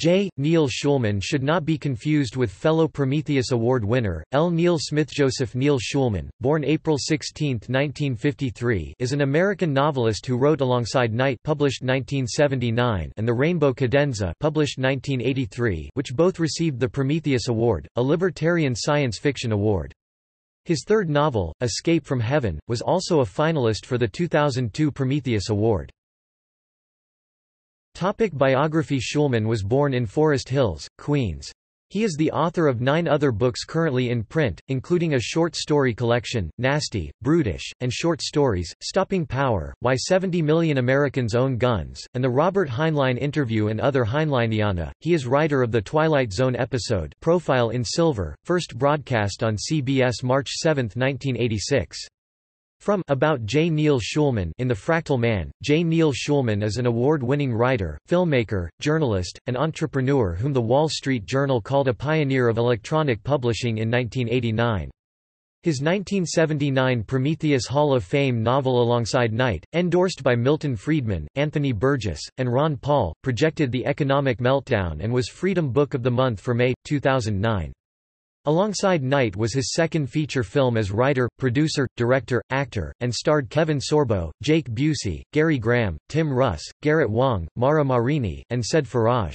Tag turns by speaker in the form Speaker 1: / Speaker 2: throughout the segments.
Speaker 1: J. Neil Schulman should not be confused with fellow Prometheus Award winner, L. Neil Smith. Joseph Neil Schulman, born April 16, 1953 is an American novelist who wrote Alongside Night published 1979 and The Rainbow Cadenza published 1983 which both received the Prometheus Award, a libertarian science fiction award. His third novel, Escape from Heaven, was also a finalist for the 2002 Prometheus Award. Topic biography Schulman was born in Forest Hills, Queens. He is the author of nine other books currently in print, including a short story collection, Nasty, Brutish, and short stories, Stopping Power, Why 70 Million Americans Own Guns, and the Robert Heinlein Interview and Other Heinleiniana. He is writer of the Twilight Zone episode Profile in Silver, first broadcast on CBS March 7, 1986. From About J. Neil Schulman in The Fractal Man, J. Neil Schulman is an award-winning writer, filmmaker, journalist, and entrepreneur whom The Wall Street Journal called a pioneer of electronic publishing in 1989. His 1979 Prometheus Hall of Fame novel Alongside Night, endorsed by Milton Friedman, Anthony Burgess, and Ron Paul, projected the economic meltdown and was Freedom Book of the Month for May, 2009. Alongside Night was his second feature film as writer, producer, director, actor, and starred Kevin Sorbo, Jake Busey, Gary Graham, Tim Russ, Garrett Wang, Mara Marini, and Said Faraj.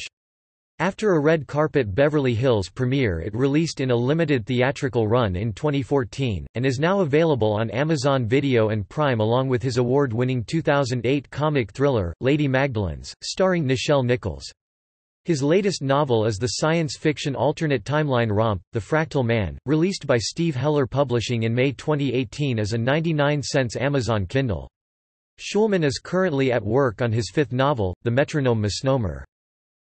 Speaker 1: After a red carpet Beverly Hills premiere it released in a limited theatrical run in 2014, and is now available on Amazon Video and Prime along with his award-winning 2008 comic thriller, Lady Magdalenes, starring Nichelle Nichols. His latest novel is the science fiction alternate timeline romp, The Fractal Man, released by Steve Heller Publishing in May 2018 as a 99 cents Amazon Kindle. Schulman is currently at work on his fifth novel, The Metronome Misnomer.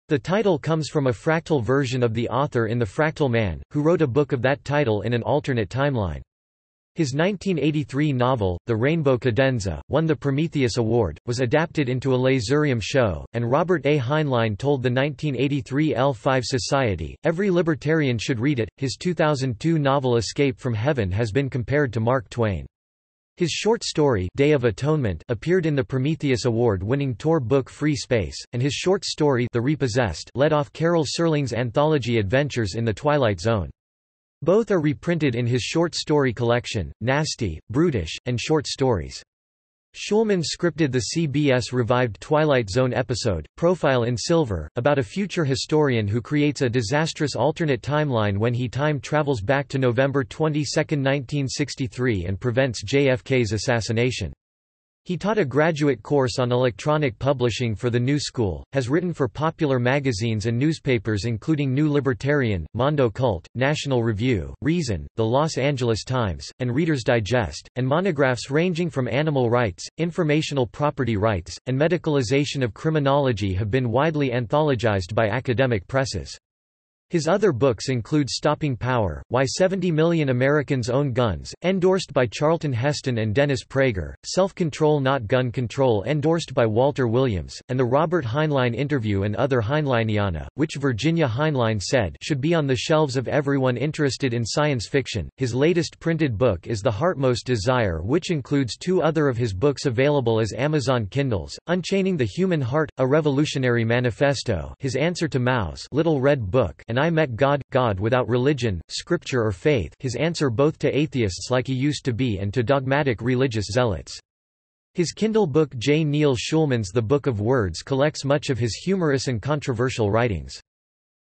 Speaker 1: The title comes from a fractal version of the author in The Fractal Man, who wrote a book of that title in an alternate timeline. His 1983 novel, The Rainbow Cadenza, won the Prometheus Award, was adapted into a Laserium show, and Robert A. Heinlein told the 1983 L5 Society, every libertarian should read it. His 2002 novel Escape from Heaven has been compared to Mark Twain. His short story Day of Atonement appeared in the Prometheus Award-winning Tor book Free Space, and his short story The Repossessed led off Carol Serling's anthology Adventures in the Twilight Zone. Both are reprinted in his short story collection, Nasty, Brutish, and Short Stories. Schulman scripted the CBS revived Twilight Zone episode, Profile in Silver, about a future historian who creates a disastrous alternate timeline when he time travels back to November 22, 1963 and prevents JFK's assassination. He taught a graduate course on electronic publishing for the New School, has written for popular magazines and newspapers including New Libertarian, Mondo Cult, National Review, Reason, The Los Angeles Times, and Reader's Digest, and monographs ranging from animal rights, informational property rights, and medicalization of criminology have been widely anthologized by academic presses. His other books include Stopping Power, Why 70 Million Americans Own Guns, endorsed by Charlton Heston and Dennis Prager, Self-Control Not Gun Control endorsed by Walter Williams, and the Robert Heinlein Interview and Other Heinleiniana, which Virginia Heinlein said should be on the shelves of everyone interested in science fiction. His latest printed book is The Heartmost Desire which includes two other of his books available as Amazon Kindles, Unchaining the Human Heart, A Revolutionary Manifesto his answer to Mao's Little Red Book and I met God, God without religion, scripture or faith his answer both to atheists like he used to be and to dogmatic religious zealots. His Kindle book J. Neil Schulman's The Book of Words collects much of his humorous and controversial writings.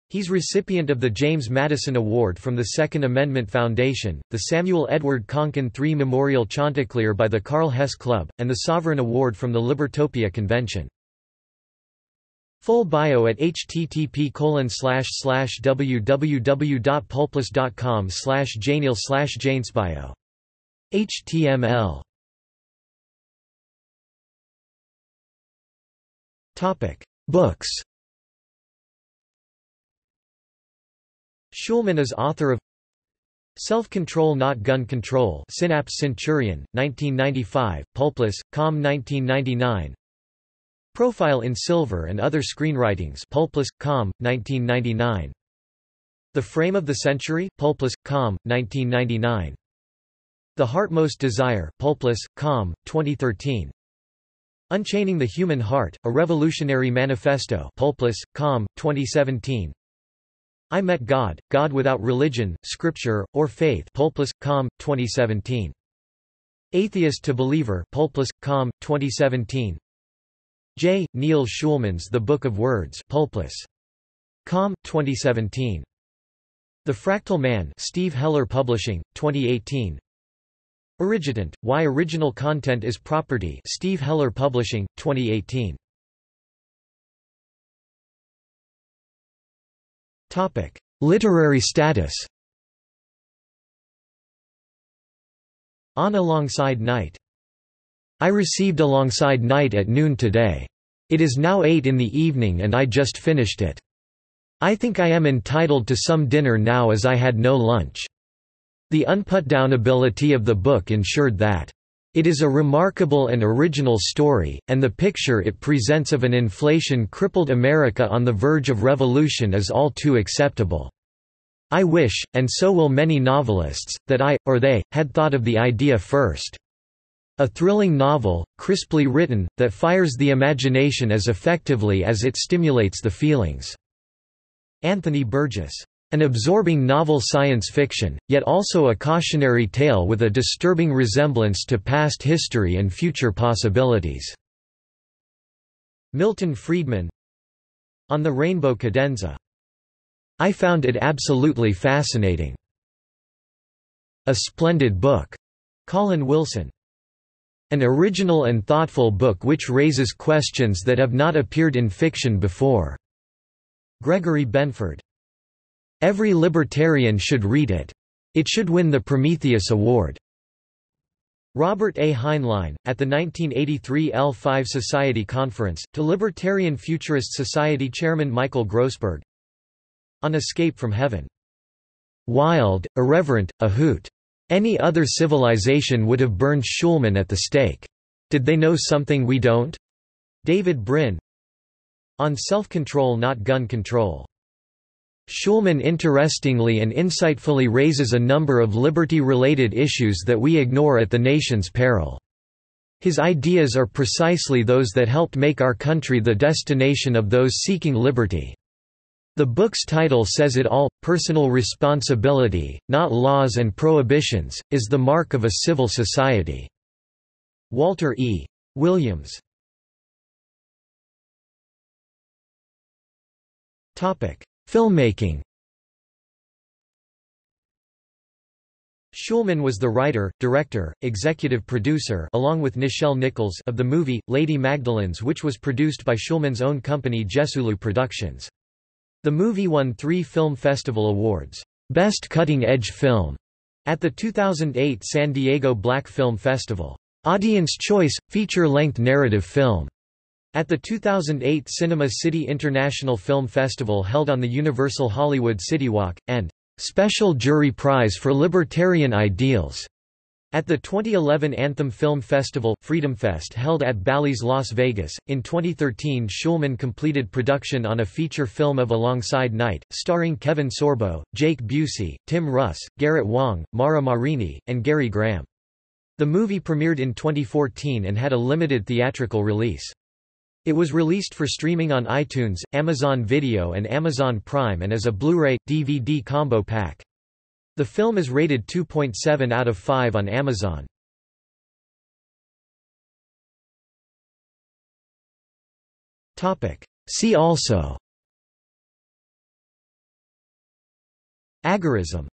Speaker 1: He's recipient of the James Madison Award from the Second Amendment Foundation, the Samuel Edward Konkin III Memorial Chanticleer by the Karl Hess Club, and the Sovereign Award from the Libertopia Convention. Full bio at http www.pulpless.com slash jneil slash janesbio. HTML Topic Books Schulman is author of Self-Control Not Gun Control Synapse Centurion, 1995, Pulpless, Com 1999 Profile in Silver and Other Screenwritings Pulpless, Com, 1999. The Frame of the Century, Pulpless, Com, 1999. The Heartmost Desire, Pulpless, Com, 2013. Unchaining the Human Heart, A Revolutionary Manifesto Pulpless, Com, 2017 I Met God, God Without Religion, Scripture, or Faith Pulpless, Com, 2017 Atheist to Believer Pulpless, Com, 2017 J. Neil Schulman's The Book of Words Pulpless. Com, 2017 The Fractal Man Steve Heller Publishing, 2018 Origitent, Why Original Content is Property Steve Heller Publishing, 2018. Topic. Literary status On Alongside Night. I received Alongside Night at noon today. It is now 8 in the evening and I just finished it. I think I am entitled to some dinner now as I had no lunch. The unputdownability of the book ensured that it is a remarkable and original story, and the picture it presents of an inflation-crippled America on the verge of revolution is all too acceptable. I wish, and so will many novelists, that I, or they, had thought of the idea first. A thrilling novel, crisply written, that fires the imagination as effectively as it stimulates the feelings." Anthony Burgess an absorbing novel science fiction, yet also a cautionary tale with a disturbing resemblance to past history and future possibilities. Milton Friedman On the Rainbow Cadenza. I found it absolutely fascinating. A splendid book. Colin Wilson. An original and thoughtful book which raises questions that have not appeared in fiction before. Gregory Benford. Every libertarian should read it. It should win the Prometheus Award. Robert A. Heinlein, at the 1983 L5 Society Conference, to Libertarian Futurist Society chairman Michael Grossberg On Escape from Heaven. Wild, irreverent, a hoot. Any other civilization would have burned Schulman at the stake. Did they know something we don't? David Brin On Self-Control Not Gun Control Schulman interestingly and insightfully raises a number of liberty-related issues that we ignore at the nation's peril. His ideas are precisely those that helped make our country the destination of those seeking liberty. The book's title says it all, personal responsibility, not laws and prohibitions, is the mark of a civil society. Walter E. Williams Filmmaking Schulman was the writer, director, executive producer along with Nichelle Nichols of the movie, Lady Magdalenes which was produced by Schulman's own company Jesulu Productions. The movie won three Film Festival Awards, Best Cutting Edge Film, at the 2008 San Diego Black Film Festival. Audience Choice – Feature-length narrative film at the 2008 Cinema City International Film Festival held on the Universal Hollywood Citywalk, and Special Jury Prize for Libertarian Ideals at the 2011 Anthem Film Festival, Freedom Fest held at Bally's Las Vegas, in 2013 Schulman completed production on a feature film of Alongside Night, starring Kevin Sorbo, Jake Busey, Tim Russ, Garrett Wang, Mara Marini, and Gary Graham. The movie premiered in 2014 and had a limited theatrical release. It was released for streaming on iTunes, Amazon Video and Amazon Prime and as a Blu-ray, DVD combo pack. The film is rated 2.7 out of 5 on Amazon. Topic. See also. Agorism